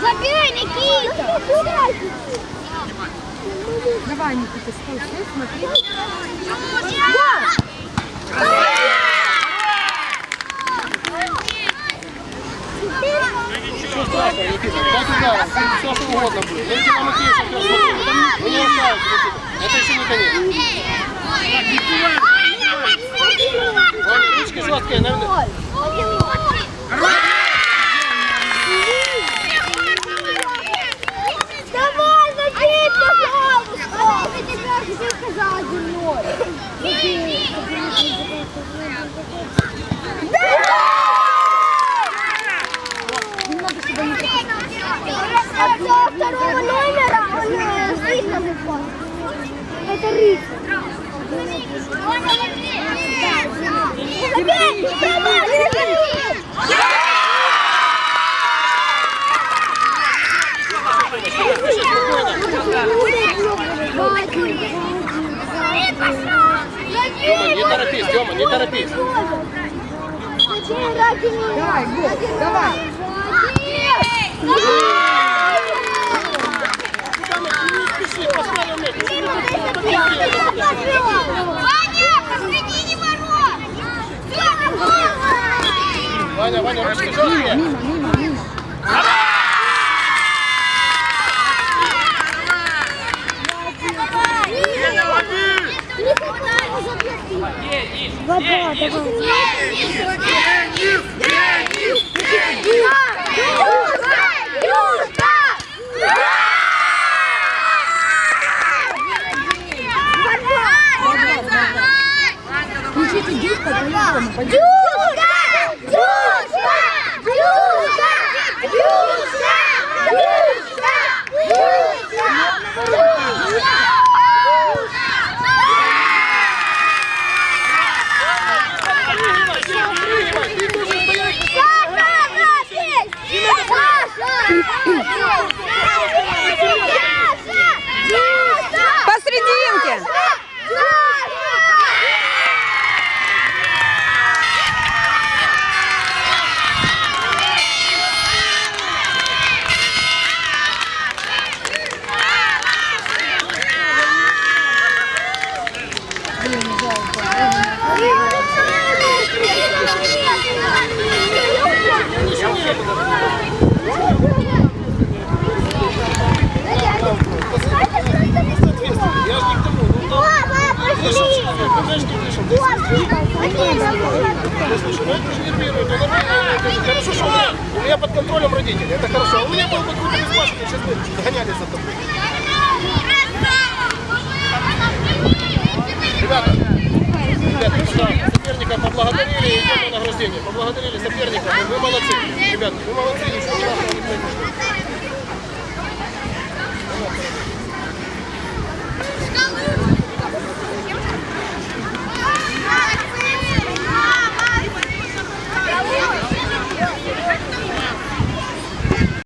Забей, Никита! Давай, Никита, стой, стой, смотри. Что страшного, Никита? Пять ударов, все что угодно будет. Дайте нам Макеев сейчас смотрите. Вы не оставите, Никита. Это еще не конец. Ваня, ручки жесткие, наверное. Давай, забей, пожалуйста! Я тебе хотел сказать одно. Кто второго номера, он стоит на. Это! Забей! Тёма, не торопись, Тёма, не торопись. Давай, Гол, давай. Не спеши, поставим мяч. Ваня, посредине ворот! Все, на Ваня, Ваня, ручки жесткие. Мимо, мимо, мимо. Вода, Включите диско, по-любому. пойдем. Дюшка! Дюшка! Дюшка! Дюшка! Дюшка! Дюшка! Ты должен стоять. Посрединке. Я же не к тому. Ну, да. Вышел человек, ну, знаешь, не вышел. Ты слушай, ну это же нервирует. Он, э, это Хорошо, что у меня, под контролем родители. Это хорошо. У меня был бы какой-то безбашенный, сейчас бы гонялись за тобой. систему поблагодарили соперника. Вы молодцы, ребят, вы молодцы, ничего страшного не.